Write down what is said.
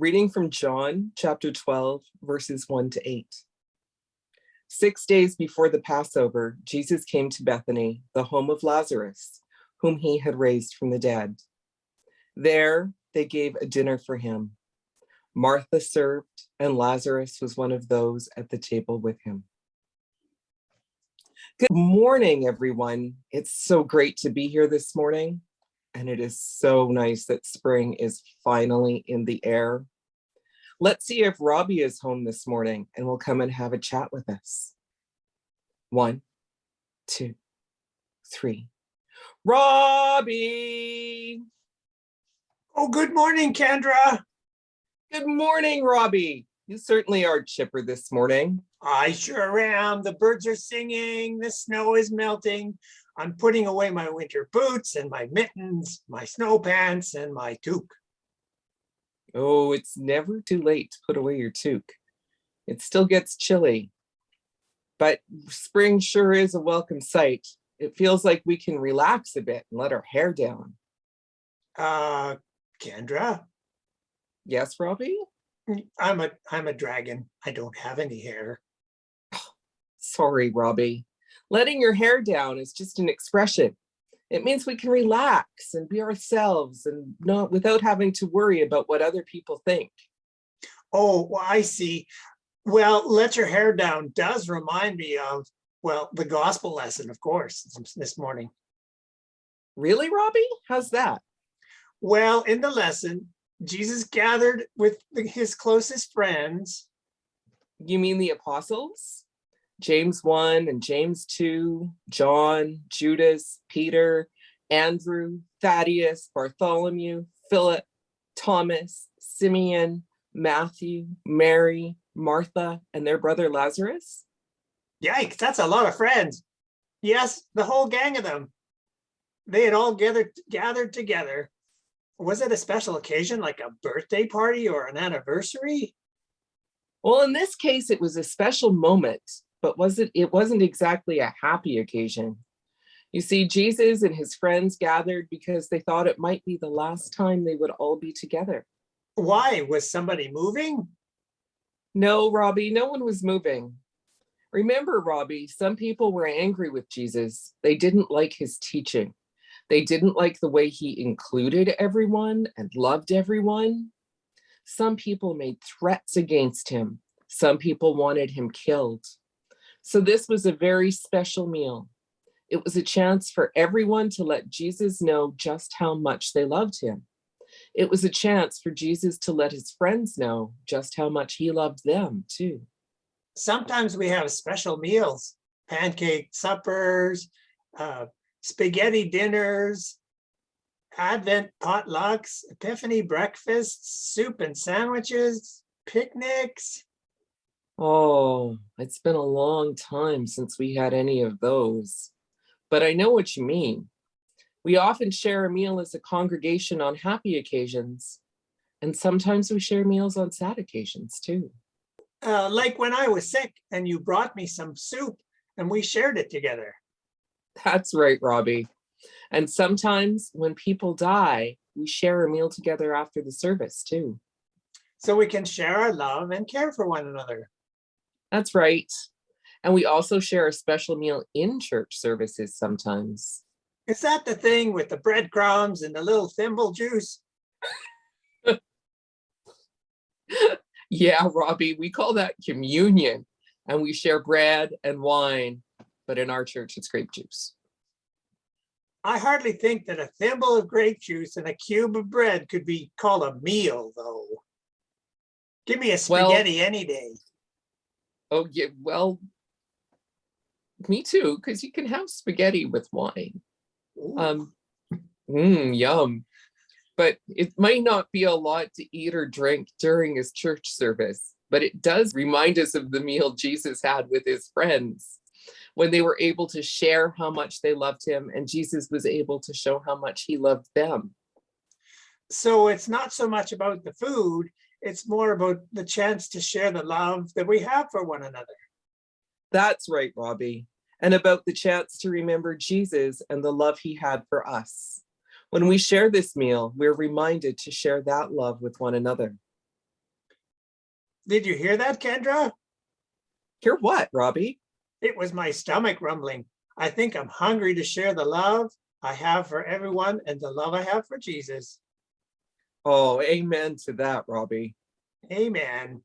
Reading from John chapter 12, verses 1 to 8. Six days before the Passover, Jesus came to Bethany, the home of Lazarus, whom he had raised from the dead. There they gave a dinner for him. Martha served, and Lazarus was one of those at the table with him. Good morning, everyone. It's so great to be here this morning and it is so nice that spring is finally in the air. Let's see if Robbie is home this morning and will come and have a chat with us. One, two, three. Robbie! Oh, good morning, Kendra. Good morning, Robbie. You certainly are chipper this morning. I sure am. The birds are singing, the snow is melting. I'm putting away my winter boots and my mittens, my snow pants and my toque. Oh, it's never too late to put away your toque. It still gets chilly, but spring sure is a welcome sight. It feels like we can relax a bit and let our hair down. Uh, Kendra? Yes, Robbie? I'm a, I'm a dragon. I don't have any hair. Sorry, Robbie. Letting your hair down is just an expression. It means we can relax and be ourselves and not without having to worry about what other people think. Oh, well, I see. Well, let your hair down does remind me of, well, the gospel lesson, of course, this morning. Really, Robbie? How's that? Well, in the lesson, Jesus gathered with his closest friends. You mean the apostles? James 1 and James 2, John, Judas, Peter, Andrew, Thaddeus, Bartholomew, Philip, Thomas, Simeon, Matthew, Mary, Martha, and their brother Lazarus? Yikes, that's a lot of friends. Yes, the whole gang of them. They had all gathered gathered together. Was it a special occasion like a birthday party or an anniversary? Well, in this case, it was a special moment but was it, it wasn't exactly a happy occasion. You see, Jesus and his friends gathered because they thought it might be the last time they would all be together. Why? Was somebody moving? No, Robbie, no one was moving. Remember, Robbie, some people were angry with Jesus. They didn't like his teaching. They didn't like the way he included everyone and loved everyone. Some people made threats against him. Some people wanted him killed. So this was a very special meal. It was a chance for everyone to let Jesus know just how much they loved him. It was a chance for Jesus to let his friends know just how much he loved them too. Sometimes we have special meals, pancake suppers, uh, spaghetti dinners, Advent potlucks, Epiphany breakfasts, soup and sandwiches, picnics. Oh, it's been a long time since we had any of those, but I know what you mean. We often share a meal as a congregation on happy occasions, and sometimes we share meals on sad occasions too. Uh, like when I was sick and you brought me some soup and we shared it together. That's right, Robbie. And sometimes when people die, we share a meal together after the service too. So we can share our love and care for one another. That's right. And we also share a special meal in church services sometimes. Is that the thing with the breadcrumbs and the little thimble juice? yeah, Robbie, we call that communion and we share bread and wine, but in our church it's grape juice. I hardly think that a thimble of grape juice and a cube of bread could be called a meal though. Give me a spaghetti well, any day. Oh, yeah, well, me too, because you can have spaghetti with wine. Um, mmm, yum. But it might not be a lot to eat or drink during his church service, but it does remind us of the meal Jesus had with his friends when they were able to share how much they loved him and Jesus was able to show how much he loved them. So it's not so much about the food, it's more about the chance to share the love that we have for one another. That's right, Robbie. And about the chance to remember Jesus and the love he had for us. When we share this meal, we're reminded to share that love with one another. Did you hear that, Kendra? Hear what, Robbie? It was my stomach rumbling. I think I'm hungry to share the love I have for everyone and the love I have for Jesus. Oh, amen to that, Robbie. Amen.